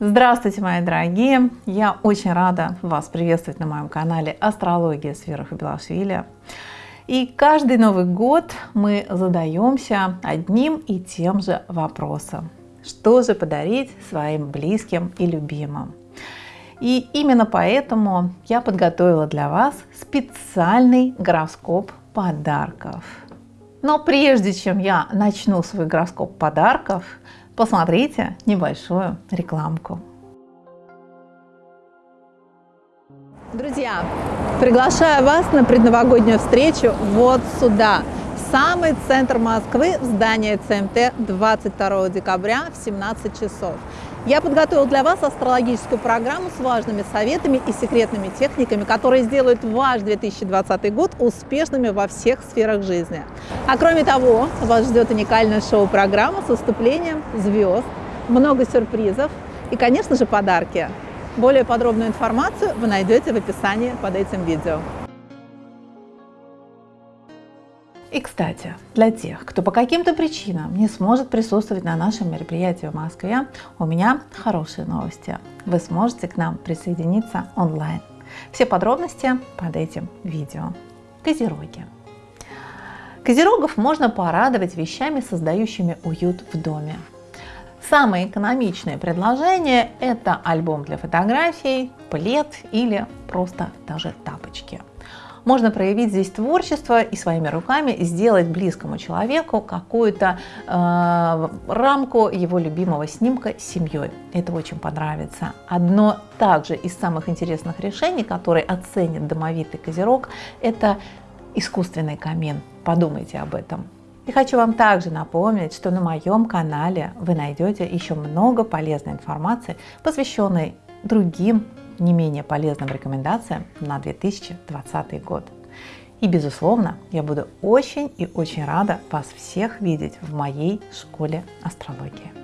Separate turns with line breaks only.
Здравствуйте, мои дорогие! Я очень рада вас приветствовать на моем канале Астрология с Белашвили. И каждый Новый год мы задаемся одним и тем же вопросом. Что же подарить своим близким и любимым? И именно поэтому я подготовила для вас специальный гороскоп подарков. Но прежде чем я начну свой гороскоп подарков, посмотрите небольшую рекламку. Друзья, приглашаю вас на предновогоднюю встречу вот сюда, самый центр Москвы, в здание ЦМТ 22 декабря в 17 часов. Я подготовил для вас астрологическую программу с важными советами и секретными техниками, которые сделают ваш 2020 год успешными во всех сферах жизни. А кроме того, вас ждет уникальная шоу-программа с выступлением звезд, много сюрпризов и, конечно же, подарки. Более подробную информацию вы найдете в описании под этим видео. И, кстати, для тех, кто по каким-то причинам не сможет присутствовать на нашем мероприятии в Москве, у меня хорошие новости. Вы сможете к нам присоединиться онлайн. Все подробности под этим видео. Козероги. Козерогов можно порадовать вещами, создающими уют в доме. Самое экономичное предложение – это альбом для фотографий, плед или просто даже тапочки – можно проявить здесь творчество и своими руками сделать близкому человеку какую-то э, рамку его любимого снимка с семьей. Это очень понравится. Одно также из самых интересных решений, которые оценит домовитый козерог, это искусственный камин. Подумайте об этом. И хочу вам также напомнить, что на моем канале вы найдете еще много полезной информации, посвященной другим не менее полезным рекомендациям на 2020 год. И, безусловно, я буду очень и очень рада вас всех видеть в моей школе астрологии.